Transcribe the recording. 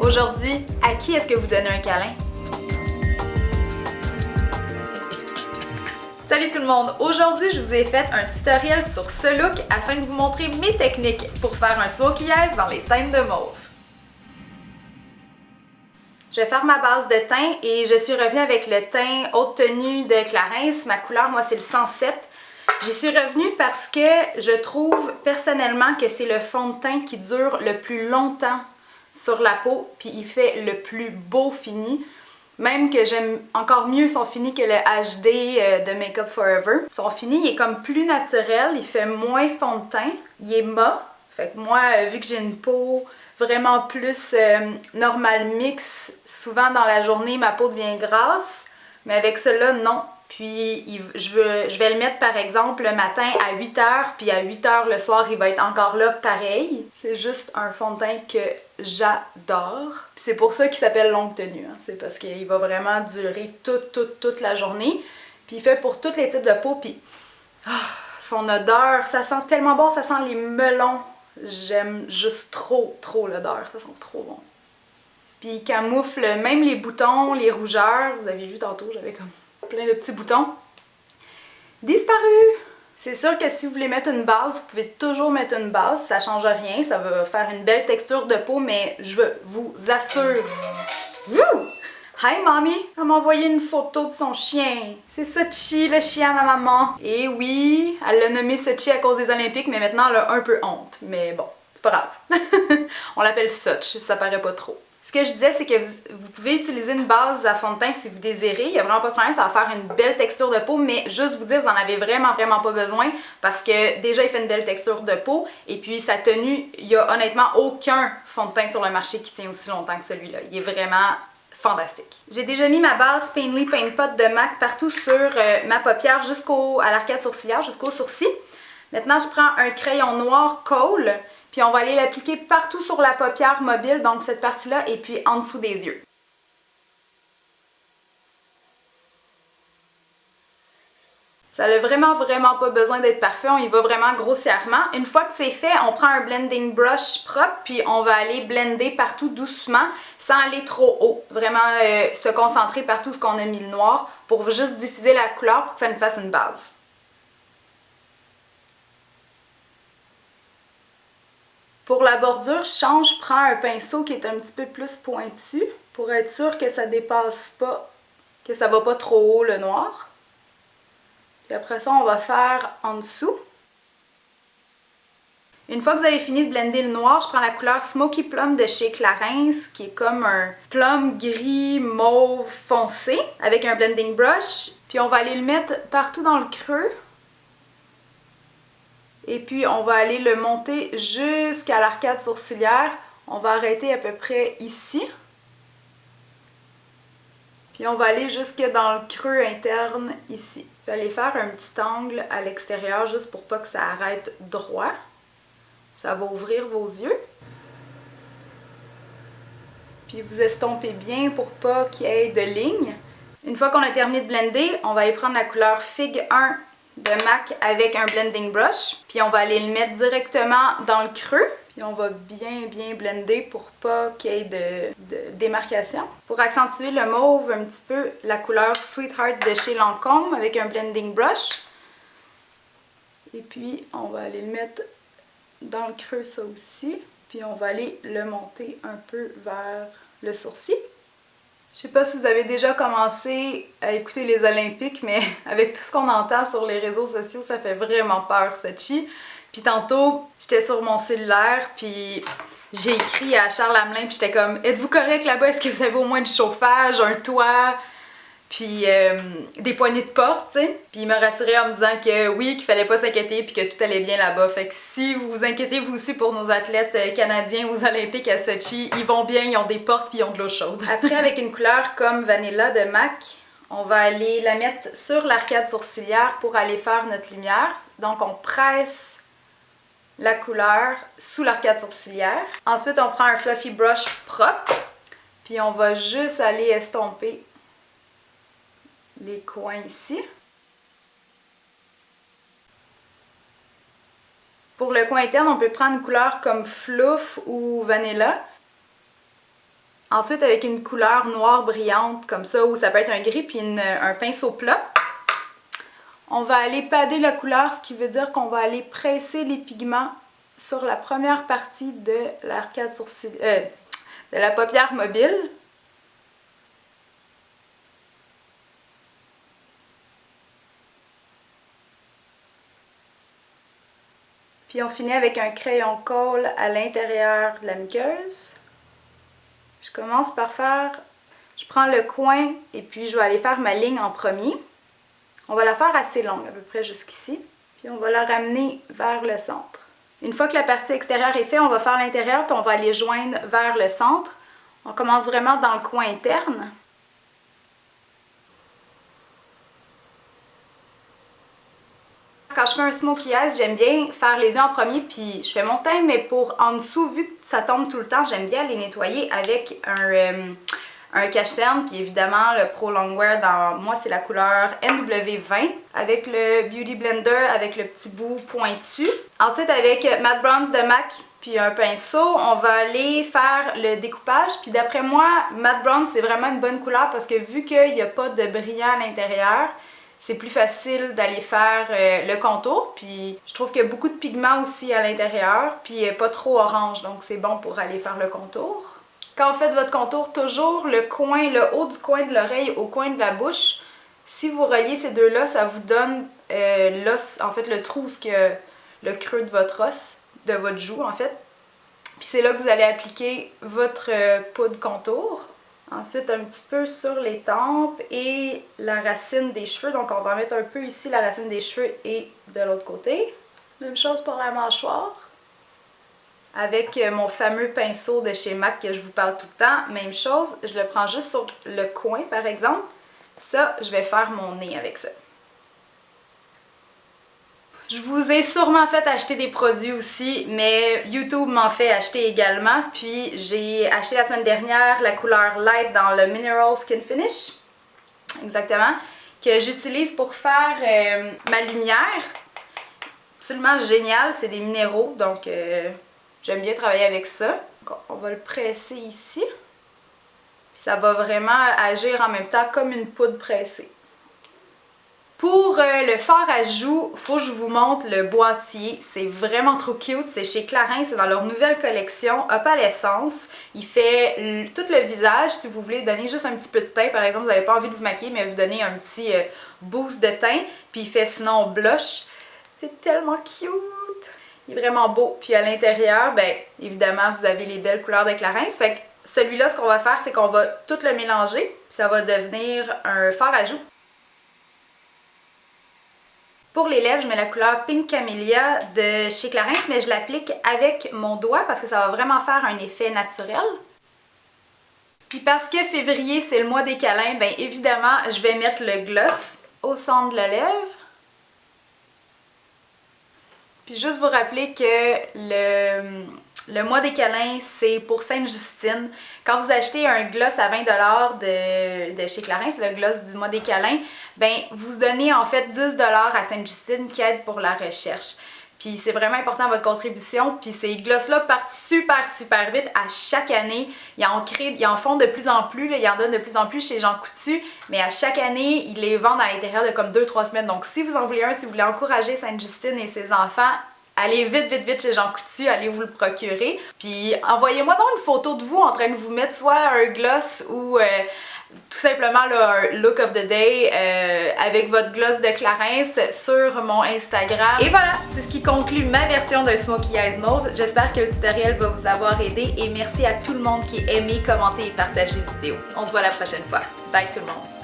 Aujourd'hui, à qui est-ce que vous donnez un câlin? Salut tout le monde! Aujourd'hui, je vous ai fait un tutoriel sur ce look afin de vous montrer mes techniques pour faire un smokey eyes dans les teintes de mauve. Je vais faire ma base de teint et je suis revenue avec le teint haute tenue de Clarins. Ma couleur, moi, c'est le 107. J'y suis revenue parce que je trouve personnellement que c'est le fond de teint qui dure le plus longtemps sur la peau, puis il fait le plus beau fini. Même que j'aime encore mieux son fini que le HD euh, de Makeup Forever. Son fini, il est comme plus naturel, il fait moins fond de teint, il est mat. Fait que moi, euh, vu que j'ai une peau vraiment plus euh, normal mix, souvent dans la journée, ma peau devient grasse. Mais avec cela, non. Puis je, vais le mettre par exemple le matin à 8h, puis à 8h le soir, il va être encore là pareil. C'est juste un fond de teint que j'adore. C'est pour ça qu'il s'appelle longue tenue. Hein. C'est parce qu'il va vraiment durer toute, toute, toute la journée. Puis il fait pour tous les types de peau. Puis ah, son odeur, ça sent tellement bon, ça sent les melons. J'aime juste trop, trop l'odeur. Ça sent trop bon. Puis il camoufle même les boutons, les rougeurs. Vous avez vu tantôt, j'avais comme plein de petits boutons. Disparu! C'est sûr que si vous voulez mettre une base, vous pouvez toujours mettre une base, ça change rien, ça va faire une belle texture de peau, mais je vous assure... Woo! Hi mommy! Elle m'a envoyé une photo de son chien. C'est Sochi, le chien à ma maman. Et oui, elle l'a nommé Sochi à cause des Olympiques, mais maintenant elle a un peu honte. Mais bon, c'est pas grave. On l'appelle Soch, ça paraît pas trop. Ce que je disais, c'est que vous, pouvez utiliser une base à fond de teint si vous désirez. Il n'y a vraiment pas de problème, ça va faire une belle texture de peau, mais juste vous dire, vous en avez vraiment, vraiment pas besoin parce que déjà, il fait une belle texture de peau et puis sa tenue, il n'y a honnêtement aucun fond de teint sur le marché qui tient aussi longtemps que celui-là. Il est vraiment fantastique. J'ai déjà mis ma base Painly Paint Pot de MAC partout sur euh, ma paupière jusqu'au à l'arcade sourcilière, jusqu'au sourcil. Maintenant, je prends un crayon noir Kohl puis on va aller l'appliquer partout sur la paupière mobile, donc cette partie-là, et puis en dessous des yeux. Ça n'a vraiment, vraiment pas besoin d'être parfait. On y va vraiment grossièrement. Une fois que c'est fait, on prend un blending brush propre, puis on va aller blender partout doucement, sans aller trop haut. Vraiment euh, se concentrer partout ce qu'on a mis le noir, pour juste diffuser la couleur pour que ça nous fasse une base. Pour la bordure, je change, je prends un pinceau qui est un petit peu plus pointu pour être sûr que ça dépasse pas, que ça va pas trop haut le noir. Puis après ça, on va faire en dessous. Une fois que vous avez fini de blender le noir, je prends la couleur Smoky Plum de chez Clarins, qui est comme un plum gris mauve foncé, avec un blending brush. Puis on va aller le mettre partout dans le creux et puis on va aller le monter jusqu'à l'arcade sourcilière. On va arrêter à peu près ici. Puis on va aller jusque dans le creux interne ici. Vous allez faire un petit angle à l'extérieur juste pour pas que ça arrête droit. Ça va ouvrir vos yeux. Puis vous estompez bien pour pas qu'il y ait de lignes. Une fois qu'on a terminé de blender, on va aller prendre la couleur Fig 1 de MAC avec un blending brush. Puis on va aller le mettre directement dans le creux. Puis on va bien bien blender pour pas qu'il y ait de, démarcation. Pour accentuer le mauve un petit peu, la couleur Sweetheart de chez Lancôme avec un blending brush. Et puis on va aller le mettre dans le creux ça aussi. Puis on va aller le monter un peu vers le sourcil. Je sais pas si vous avez déjà commencé à écouter les Olympiques, mais avec tout ce qu'on entend sur les réseaux sociaux, ça fait vraiment peur, Sochi. Puis tantôt, j'étais sur mon cellulaire, puis j'ai écrit à Charles Hamelin, puis j'étais comme « Êtes-vous correct là-bas? Est-ce que vous avez au moins du chauffage, un toit? » puis euh, des poignées de porte, tu sais. Puis il m'a rassuré en me disant que oui, qu'il fallait pas s'inquiéter puis que tout allait bien là-bas. Fait que si vous vous inquiétez vous aussi pour nos athlètes euh, canadiens aux Olympiques à Sochi, ils vont bien, ils ont des portes puis ils ont de l'eau chaude. Après, avec une couleur comme Vanilla de MAC, on va aller la mettre sur l'arcade sourcilière pour aller faire notre lumière. Donc on presse la couleur sous l'arcade sourcilière. Ensuite, on prend un fluffy brush propre, puis on va juste aller estomper les coins ici. Pour le coin interne, on peut prendre une couleur comme Fluff ou Vanilla. Ensuite, avec une couleur noire brillante comme ça, ou ça peut être un gris puis un pinceau plat, on va aller pader la couleur, ce qui veut dire qu'on va aller presser les pigments sur la première partie de l'arcade euh, de la paupière mobile. Puis on finit avec un crayon colle à l'intérieur de la muqueuse. Je commence par faire, je prends le coin et puis je vais aller faire ma ligne en premier. On va la faire assez longue, à peu près jusqu'ici. Puis on va la ramener vers le centre. Une fois que la partie extérieure est faite, on va faire l'intérieur puis on va aller joindre vers le centre. On commence vraiment dans le coin interne. Quand je fais un smokey eyes, j'aime bien faire les yeux en premier puis je fais mon teint, mais pour en dessous, vu que ça tombe tout le temps, j'aime bien les nettoyer avec un, euh, un cache-cerne, puis évidemment le Pro Longwear dans moi c'est la couleur NW20 avec le Beauty Blender avec le petit bout pointu. Ensuite avec Matte Bronze de MAC puis un pinceau, on va aller faire le découpage. Puis d'après moi, Matte Bronze c'est vraiment une bonne couleur parce que vu qu'il n'y a pas de brillant à l'intérieur, c'est plus facile d'aller faire euh, le contour. Puis je trouve qu'il y a beaucoup de pigments aussi à l'intérieur, puis pas trop orange, donc c'est bon pour aller faire le contour. Quand vous faites votre contour, toujours le coin, le haut du coin de l'oreille au coin de la bouche. Si vous reliez ces deux-là, ça vous donne euh, l'os, en fait le trou, que, le creux de votre os, de votre joue en fait. Puis c'est là que vous allez appliquer votre euh, poudre contour. Ensuite, un petit peu sur les tempes et la racine des cheveux. Donc, on va mettre un peu ici la racine des cheveux et de l'autre côté. Même chose pour la mâchoire avec euh, mon fameux pinceau de chez MAC que je vous parle tout le temps. Même chose, je le prends juste sur le coin par exemple. Ça, je vais faire mon nez avec ça. Je vous ai sûrement fait acheter des produits aussi, mais YouTube m'en fait acheter également. Puis j'ai acheté la semaine dernière la couleur Light dans le Mineral Skin Finish, exactement, que j'utilise pour faire euh, ma lumière. Absolument génial, c'est des minéraux, donc... Euh, J'aime bien travailler avec ça. on va le presser ici. ça va vraiment agir en même temps comme une poudre pressée. Pour euh, le fard à joues, faut que je vous montre le boîtier. C'est vraiment trop cute. C'est chez Clarins, c'est dans leur nouvelle collection Opalescence. Il fait tout le visage. Si vous voulez donner juste un petit peu de teint, par exemple, vous n'avez pas envie de vous maquiller, mais vous donner un petit euh, boost de teint. Puis il fait sinon blush. C'est tellement cute! Il est vraiment beau. Puis à l'intérieur, ben évidemment, vous avez les belles couleurs de Clarins. Fait que celui-là, ce qu'on va faire, c'est qu'on va tout le mélanger. ça va devenir un fard à joues. Pour les lèvres, je mets la couleur Pink Camellia de chez Clarins, mais je l'applique avec mon doigt parce que ça va vraiment faire un effet naturel. Puis parce que février, c'est le mois des câlins, bien évidemment, je vais mettre le gloss au centre de la lèvre. Puis juste vous rappeler que le, le mois des câlins, c'est pour Sainte-Justine. Quand vous achetez un gloss à 20$ de, de chez Clarins, le gloss du mois des câlins, ben vous donnez en fait 10$ à Sainte-Justine qui aide pour la recherche. Puis c'est vraiment important votre contribution. Puis ces gloss-là partent super super vite à chaque année. Ils en, créent, ils en font de plus en plus, ils en donnent de plus en plus chez Jean Coutu. Mais à chaque année, ils les vendent à l'intérieur de comme 2-3 semaines. Donc si vous en voulez un, si vous voulez encourager Sainte-Justine et ses enfants, allez vite, vite, vite chez Jean Coutu, allez vous le procurer. Puis envoyez-moi donc une photo de vous en train de vous mettre soit un gloss ou euh, tout simplement le look of the day euh, avec votre gloss de Clarins sur mon Instagram. Et voilà, c'est ce qui conclut ma version d'un Smokey Eyes Mauve. J'espère que le tutoriel va vous avoir aidé et merci à tout le monde qui a aimé, commenté et partagé cette vidéo. On se voit la prochaine fois. Bye tout le monde!